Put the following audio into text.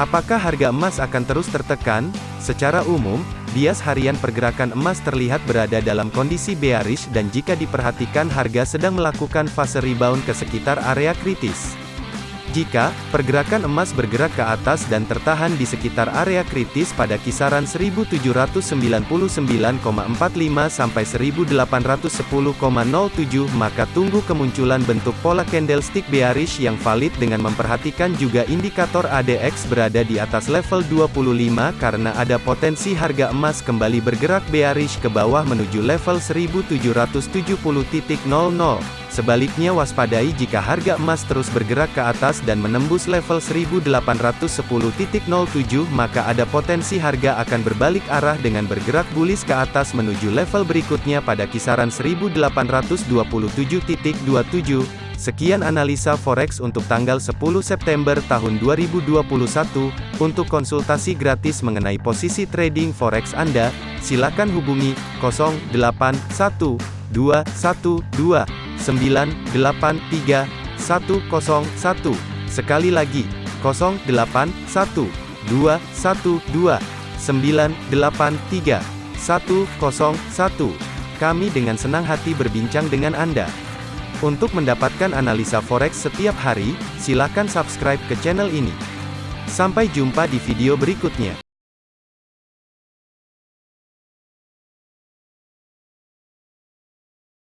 Apakah harga emas akan terus tertekan? Secara umum, bias harian pergerakan emas terlihat berada dalam kondisi bearish dan jika diperhatikan harga sedang melakukan fase rebound ke sekitar area kritis. Jika pergerakan emas bergerak ke atas dan tertahan di sekitar area kritis pada kisaran 1799,45 sampai 1810,07 maka tunggu kemunculan bentuk pola candlestick bearish yang valid dengan memperhatikan juga indikator ADX berada di atas level 25 karena ada potensi harga emas kembali bergerak bearish ke bawah menuju level 1770.00. Sebaliknya waspadai jika harga emas terus bergerak ke atas dan menembus level 1810.07 maka ada potensi harga akan berbalik arah dengan bergerak bullish ke atas menuju level berikutnya pada kisaran 1827.27. Sekian analisa forex untuk tanggal 10 September tahun 2021. Untuk konsultasi gratis mengenai posisi trading forex Anda, silakan hubungi 081212 983 101. Sekali lagi, 081 212 983 101. Kami dengan senang hati berbincang dengan Anda. Untuk mendapatkan analisa forex setiap hari, silakan subscribe ke channel ini. Sampai jumpa di video berikutnya.